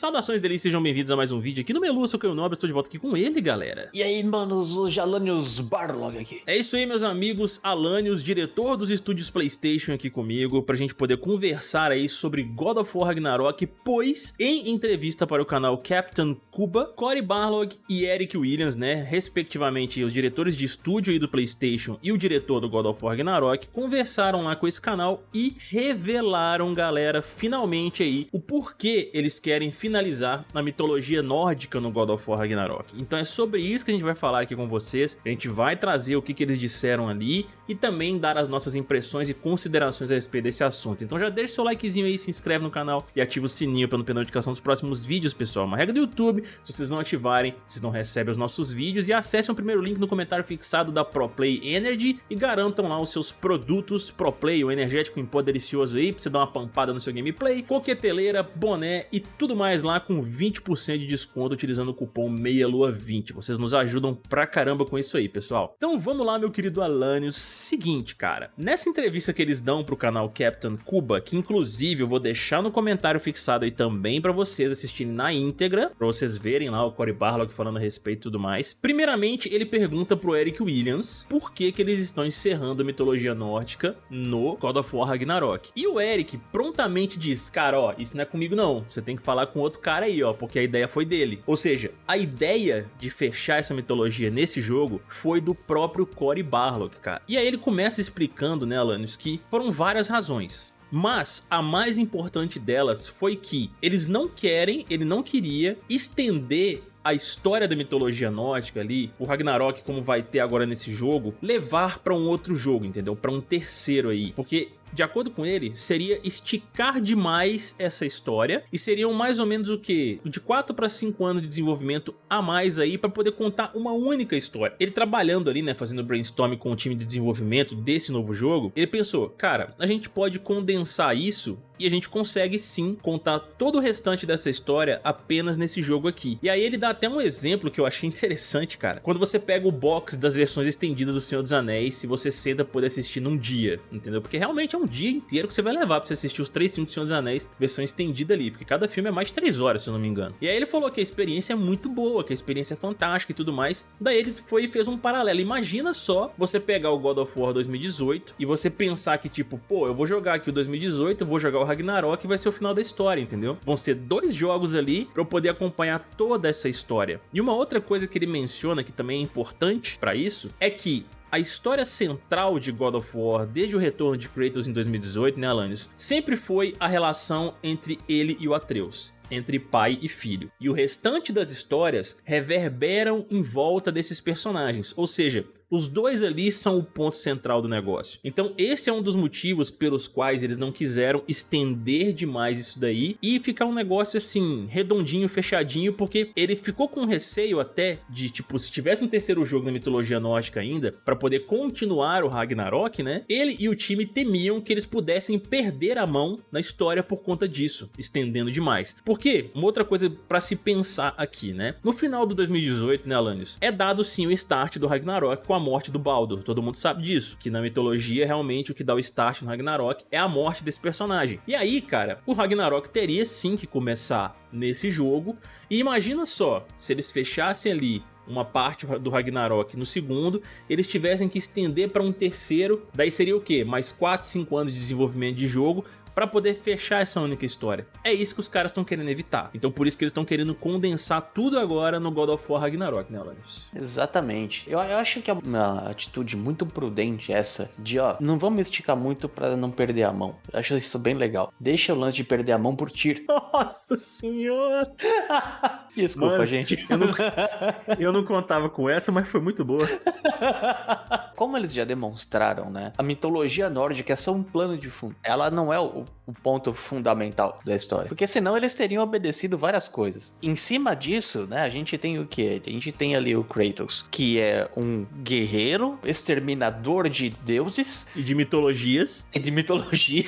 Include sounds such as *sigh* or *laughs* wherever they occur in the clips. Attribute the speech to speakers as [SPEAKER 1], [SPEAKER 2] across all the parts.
[SPEAKER 1] Saudações delícias, sejam bem-vindos a mais um vídeo aqui no Melu, eu sou o Caio Nobre, estou de volta aqui com ele, galera.
[SPEAKER 2] E aí, manos, o Jalanius Barlog aqui.
[SPEAKER 1] É isso aí, meus amigos, Alanios, diretor dos estúdios Playstation aqui comigo, pra gente poder conversar aí sobre God of War Ragnarok, pois, em entrevista para o canal Captain Cuba, Cory Barlog e Eric Williams, né, respectivamente os diretores de estúdio aí do Playstation e o diretor do God of War Ragnarok, conversaram lá com esse canal e revelaram, galera, finalmente aí, o porquê eles querem finalizar na mitologia nórdica no God of War Ragnarok. Então é sobre isso que a gente vai falar aqui com vocês, a gente vai trazer o que, que eles disseram ali e também dar as nossas impressões e considerações a respeito desse assunto. Então já deixa seu likezinho aí, se inscreve no canal e ativa o sininho para não perder notificação dos próximos vídeos, pessoal. Uma regra do YouTube, se vocês não ativarem, vocês não recebem os nossos vídeos e acessem o primeiro link no comentário fixado da ProPlay Energy e garantam lá os seus produtos ProPlay, o energético em pó delicioso aí, pra você dar uma pampada no seu gameplay, coqueteleira, boné e tudo mais lá com 20% de desconto utilizando o cupom MEIALUA20. Vocês nos ajudam pra caramba com isso aí, pessoal. Então vamos lá, meu querido Alanios. Seguinte, cara. Nessa entrevista que eles dão pro canal Captain Cuba, que inclusive eu vou deixar no comentário fixado aí também pra vocês assistirem na íntegra, pra vocês verem lá o Cory Barlog falando a respeito e tudo mais. Primeiramente, ele pergunta pro Eric Williams por que que eles estão encerrando a mitologia nórdica no God of War Ragnarok. E o Eric prontamente diz, cara, ó, isso não é comigo não, você tem que falar com outro cara aí, ó, porque a ideia foi dele. Ou seja, a ideia de fechar essa mitologia nesse jogo foi do próprio Cory Barlog, cara. E aí ele começa explicando, né, Alanios, que foram várias razões. Mas a mais importante delas foi que eles não querem, ele não queria estender a história da mitologia nórdica ali, o Ragnarok como vai ter agora nesse jogo, levar pra um outro jogo, entendeu? Pra um terceiro aí. Porque de acordo com ele, seria esticar demais essa história e seriam mais ou menos o que? De 4 para 5 anos de desenvolvimento a mais aí para poder contar uma única história. Ele trabalhando ali, né, fazendo brainstorm com o time de desenvolvimento desse novo jogo, ele pensou, cara, a gente pode condensar isso e a gente consegue sim contar todo o restante dessa história apenas nesse jogo aqui. E aí ele dá até um exemplo que eu achei interessante, cara. Quando você pega o box das versões estendidas do Senhor dos Anéis e você senta poder assistir num dia, entendeu? Porque realmente é um dia inteiro que você vai levar pra você assistir os três filmes do Senhor dos Anéis, versão estendida ali, porque cada filme é mais de três horas, se eu não me engano. E aí ele falou que a experiência é muito boa, que a experiência é fantástica e tudo mais. Daí ele foi e fez um paralelo. Imagina só você pegar o God of War 2018 e você pensar que tipo, pô, eu vou jogar aqui o 2018, eu vou jogar o Ragnarok vai ser o final da história, entendeu? Vão ser dois jogos ali pra eu poder acompanhar toda essa história. E uma outra coisa que ele menciona que também é importante pra isso é que a história central de God of War, desde o retorno de Kratos em 2018, né, Alanios, sempre foi a relação entre ele e o Atreus entre pai e filho. E o restante das histórias reverberam em volta desses personagens, ou seja, os dois ali são o ponto central do negócio. Então esse é um dos motivos pelos quais eles não quiseram estender demais isso daí e ficar um negócio assim, redondinho, fechadinho, porque ele ficou com receio até de, tipo, se tivesse um terceiro jogo na mitologia nórdica ainda, para poder continuar o Ragnarok, né? Ele e o time temiam que eles pudessem perder a mão na história por conta disso, estendendo demais. Porque, uma outra coisa para se pensar aqui, né? No final do 2018, né, Alanios, é dado sim o start do Ragnarok com a morte do Baldur, todo mundo sabe disso, que na mitologia realmente o que dá o start no Ragnarok é a morte desse personagem. E aí, cara, o Ragnarok teria sim que começar nesse jogo, e imagina só, se eles fechassem ali uma parte do Ragnarok no segundo, eles tivessem que estender para um terceiro, daí seria o que? Mais 4, 5 anos de desenvolvimento de jogo, para poder fechar essa única história. É isso que os caras estão querendo evitar. Então por isso que eles estão querendo condensar tudo agora no God of War Ragnarok, né, Alanios?
[SPEAKER 2] Exatamente. Eu, eu, acho que é uma atitude muito prudente essa, de ó, não vamos esticar muito para não perder a mão. Eu acho isso bem legal. Deixa o lance de perder a mão por tiro. *laughs*
[SPEAKER 1] Nossa senhora! *laughs*
[SPEAKER 2] Desculpa, Mano, gente.
[SPEAKER 1] Eu não, *laughs* eu não contava com essa, mas foi muito boa.
[SPEAKER 2] Como eles já demonstraram, né? A mitologia nórdica é só um plano de fundo. Ela não é o, o ponto fundamental da história. Porque senão eles teriam obedecido várias coisas. Em cima disso, né? A gente tem o que? A gente tem ali o Kratos, que é um guerreiro, exterminador de deuses.
[SPEAKER 1] E de mitologias.
[SPEAKER 2] E de mitologia.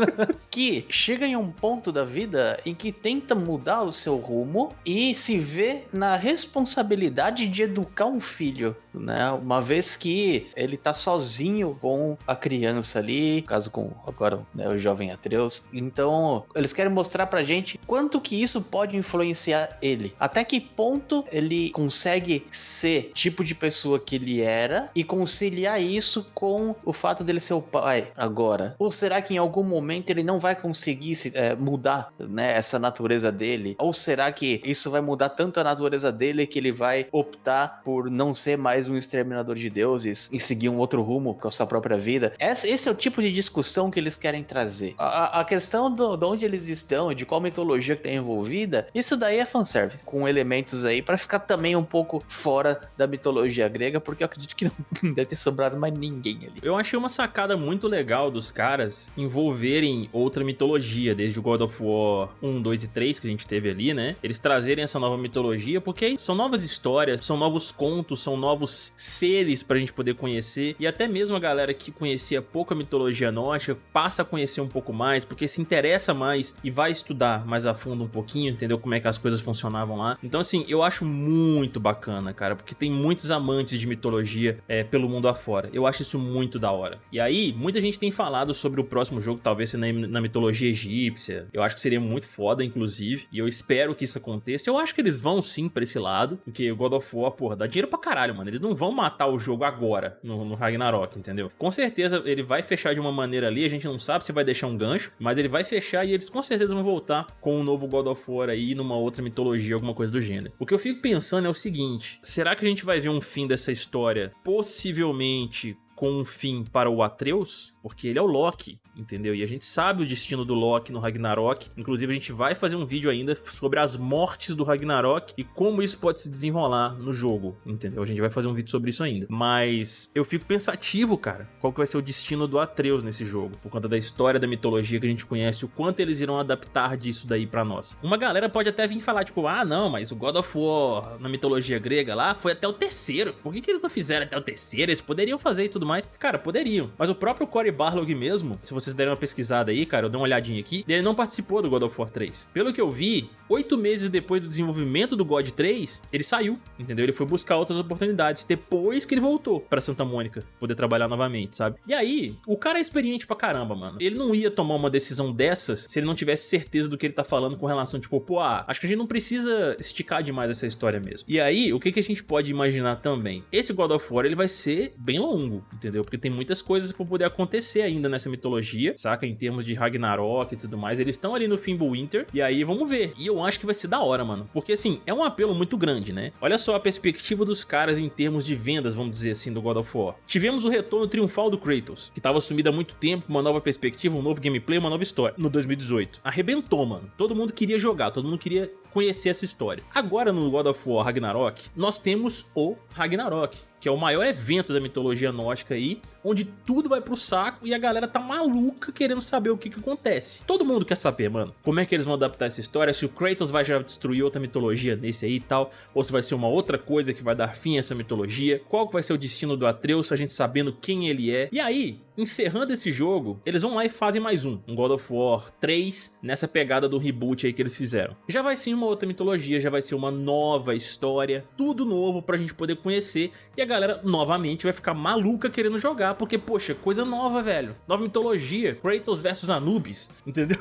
[SPEAKER 2] *laughs* que chega em um ponto da vida em que tenta mudar o seu rumo e se vê na responsabilidade de educar um filho, né? Uma vez que ele tá sozinho com a criança ali, caso com agora né, o jovem Atreus Kratos. Então, eles querem mostrar pra gente quanto que isso pode influenciar ele. Até que ponto ele consegue ser tipo de pessoa que ele era e conciliar isso com o fato dele ser o pai agora. Ou será que em algum momento ele não vai conseguir se, é, mudar né, essa natureza dele? Ou será que isso vai mudar tanto a natureza dele que ele vai optar por não ser mais um exterminador de deuses e seguir um outro rumo com a sua própria vida? Esse, é o tipo de discussão que eles querem trazer. A questão do, de onde eles estão, de qual mitologia que tem envolvida, isso daí é fanservice, com elementos aí para ficar também um pouco fora da mitologia grega, porque eu acredito que não *laughs* deve ter sobrado mais ninguém ali.
[SPEAKER 1] Eu achei uma sacada muito legal dos caras envolverem outra mitologia, desde o God of War 1, 2 e 3 que a gente teve ali, né? Eles trazerem essa nova mitologia, porque são novas histórias, são novos contos, são novos seres pra gente poder conhecer, e até mesmo a galera que conhecia pouco a mitologia nórdica passa a conhecer um pouco mais, porque se interessa mais e vai estudar mais a fundo um pouquinho, entendeu como é que as coisas funcionavam lá. Então assim, eu acho muito bacana, cara, porque tem muitos amantes de mitologia é, pelo mundo afora. Eu acho isso muito da hora. E aí, muita gente tem falado sobre o próximo jogo, talvez na, na mitologia egípcia. Eu acho que seria muito foda, inclusive, e eu espero que isso aconteça. Eu acho que eles vão sim pra esse lado, porque o God of War, porra, dá dinheiro pra caralho, mano. Eles não vão matar o jogo agora, no, no Ragnarok, entendeu? Com certeza ele vai fechar de uma maneira ali, a gente não sabe se vai deixar um gancho, mas ele vai fechar e eles com certeza vão voltar com um novo God of War aí, numa outra mitologia, alguma coisa do gênero. O que eu fico pensando é o seguinte, será que a gente vai ver um fim dessa história possivelmente com um fim para o Atreus? porque ele é o Loki, entendeu? E a gente sabe o destino do Loki no Ragnarok, inclusive a gente vai fazer um vídeo ainda sobre as mortes do Ragnarok e como isso pode se desenrolar no jogo, entendeu? A gente vai fazer um vídeo sobre isso ainda. Mas eu fico pensativo, cara, qual que vai ser o destino do Atreus nesse jogo, por conta da história da mitologia que a gente conhece, o quanto eles irão adaptar disso daí pra nós. Uma galera pode até vir falar, tipo, ah não, mas o God of War na mitologia grega lá foi até o terceiro, por que, que eles não fizeram até o terceiro? Eles poderiam fazer e tudo mais. Cara, poderiam, mas o próprio Cory Barlog mesmo, se vocês derem uma pesquisada aí, cara, eu dei uma olhadinha aqui, ele não participou do God of War 3. Pelo que eu vi, oito meses depois do desenvolvimento do God 3, ele saiu, entendeu? Ele foi buscar outras oportunidades, depois que ele voltou pra Santa Mônica, poder trabalhar novamente, sabe? E aí, o cara é experiente pra caramba, mano. Ele não ia tomar uma decisão dessas se ele não tivesse certeza do que ele tá falando com relação, tipo, pô, ah, acho que a gente não precisa esticar demais essa história mesmo. E aí, o que, que a gente pode imaginar também? Esse God of War, ele vai ser bem longo, entendeu? Porque tem muitas coisas pra poder acontecer ainda nessa mitologia, saca? Em termos de Ragnarok e tudo mais. Eles estão ali no Fimbulwinter, e aí vamos ver. E eu acho que vai ser da hora, mano. Porque assim, é um apelo muito grande, né? Olha só a perspectiva dos caras em termos de vendas, vamos dizer assim, do God of War. Tivemos o retorno triunfal do Kratos, que tava sumido há muito tempo, uma nova perspectiva, um novo gameplay, uma nova história, no 2018. Arrebentou, mano. Todo mundo queria jogar, todo mundo queria conhecer essa história. Agora no God of War Ragnarok, nós temos o Ragnarok, que é o maior evento da mitologia nórdica aí, onde tudo vai pro saco e a galera tá maluca querendo saber o que que acontece. Todo mundo quer saber, mano, como é que eles vão adaptar essa história, se o Kratos vai já destruir outra mitologia nesse aí e tal, ou se vai ser uma outra coisa que vai dar fim a essa mitologia, qual que vai ser o destino do Atreus, a gente sabendo quem ele é. E aí, encerrando esse jogo, eles vão lá e fazem mais um, um God of War 3, nessa pegada do reboot aí que eles fizeram. Já vai ser uma outra mitologia, já vai ser uma nova história, tudo novo pra gente poder conhecer, e a galera novamente vai ficar maluca querendo jogar, porque, poxa, coisa nova, velho. Nova mitologia, Kratos versus Anubis, *laughs* entendeu?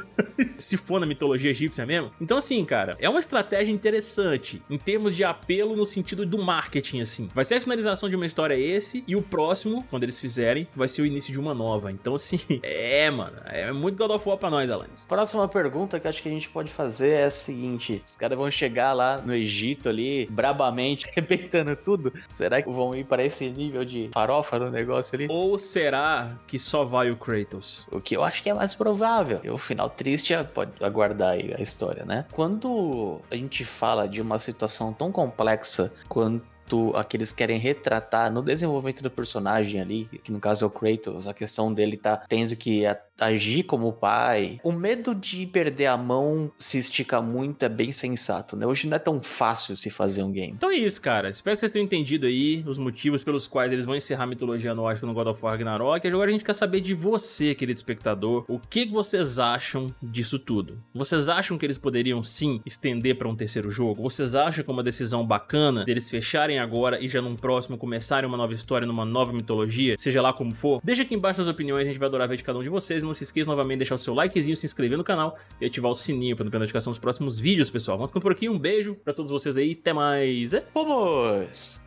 [SPEAKER 1] Se for na mitologia egípcia mesmo. Então assim, cara, é uma estratégia interessante, em termos de apelo no sentido do marketing, assim. Vai ser a finalização de uma história esse, e o próximo, quando eles fizerem, vai ser o início de uma nova. Então assim, *laughs* é, mano, é muito God of War pra nós, Alanis.
[SPEAKER 2] Próxima pergunta que acho que a gente pode fazer é a seguinte, os caras vão chegar lá no Egito ali, brabamente, *laughs* arrebentando tudo, será que vão ir para esse nível de farofa no negócio ali?
[SPEAKER 1] Ou será que só vai o Kratos?
[SPEAKER 2] O que eu acho que é mais provável. E o final triste é, pode aguardar aí a história, né? Quando a gente fala de uma situação tão complexa quanto a que eles querem retratar no desenvolvimento do personagem ali, que no caso é o Kratos, a questão dele tá tendo que agir como pai. O medo de perder a mão se estica muito, é bem sensato, né? Hoje não é tão fácil se fazer um game.
[SPEAKER 1] Então é isso, cara. Espero que vocês tenham entendido aí os motivos pelos quais eles vão encerrar a mitologia nórdica no God of War Ragnarok. Agora a gente quer saber de você, querido espectador, o que vocês acham disso tudo? Vocês acham que eles poderiam sim estender para um terceiro jogo? Vocês acham que é uma decisão bacana deles fecharem agora e já num próximo começarem uma nova história numa nova mitologia, seja lá como for, deixa aqui embaixo suas opiniões, a gente vai adorar ver de cada um de vocês. E não se esqueça novamente de deixar o seu likezinho, se inscrever no canal e ativar o sininho para não perder notificação dos próximos vídeos, pessoal. Vamos ficando por aqui, um beijo pra todos vocês aí, até mais.
[SPEAKER 2] Vamos!